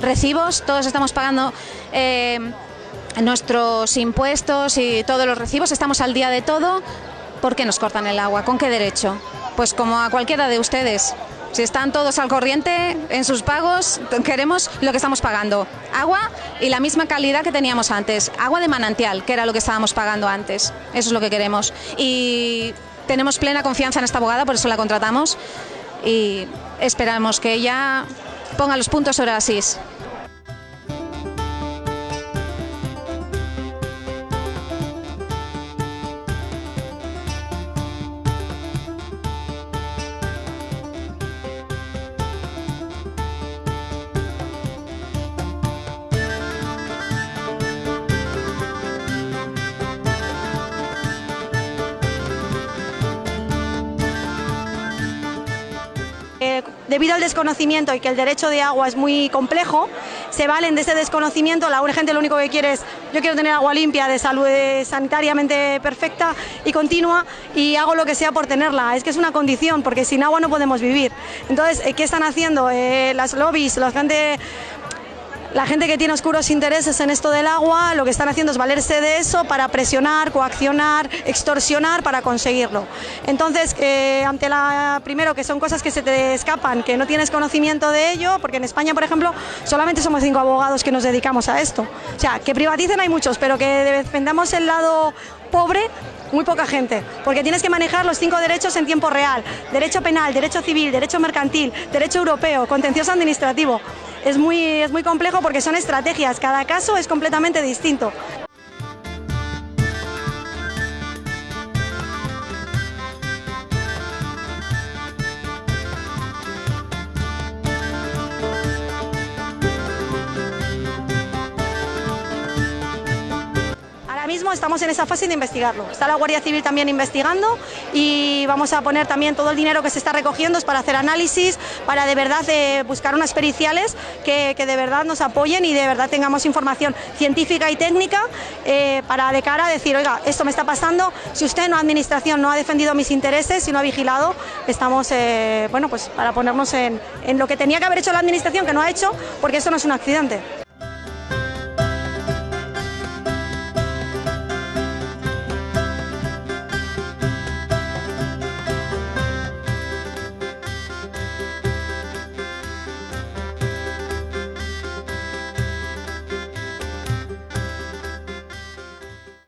recibos, todos estamos pagando eh, nuestros impuestos y todos los recibos, estamos al día de todo. ¿Por qué nos cortan el agua? ¿Con qué derecho? Pues como a cualquiera de ustedes. Si están todos al corriente en sus pagos, queremos lo que estamos pagando. Agua y la misma calidad que teníamos antes. Agua de manantial, que era lo que estábamos pagando antes. Eso es lo que queremos. Y tenemos plena confianza en esta abogada, por eso la contratamos. Y esperamos que ella ponga los puntos sobre. Eh, debido al desconocimiento y que el derecho de agua es muy complejo, se valen de ese desconocimiento. La gente lo único que quiere es, yo quiero tener agua limpia, de salud eh, sanitariamente perfecta y continua y hago lo que sea por tenerla. Es que es una condición, porque sin agua no podemos vivir. Entonces, eh, ¿qué están haciendo? las lobbies, la gente la gente que tiene oscuros intereses en esto del agua lo que están haciendo es valerse de eso para presionar, coaccionar, extorsionar para conseguirlo. Entonces, eh, ante la primero que son cosas que se te escapan, que no tienes conocimiento de ello, porque en España, por ejemplo, solamente somos cinco abogados que nos dedicamos a esto. O sea, que privaticen hay muchos, pero que defendamos el lado pobre muy poca gente, porque tienes que manejar los cinco derechos en tiempo real, derecho penal, derecho civil, derecho mercantil, derecho europeo, contencioso administrativo. Es muy, es muy complejo porque son estrategias, cada caso es completamente distinto. Estamos en esa fase de investigarlo. Está la Guardia Civil también investigando y vamos a poner también todo el dinero que se está recogiendo para hacer análisis, para de verdad eh, buscar unas periciales que, de verdad nos apoyen y de verdad tengamos información científica y técnica eh, para de cara a decir, oiga, esto me está pasando, si usted, no administración, no ha defendido mis intereses y no ha vigilado, estamos, eh, bueno, pues para ponernos en, en lo que tenía que haber hecho la administración, que no ha hecho, porque eso no es un accidente.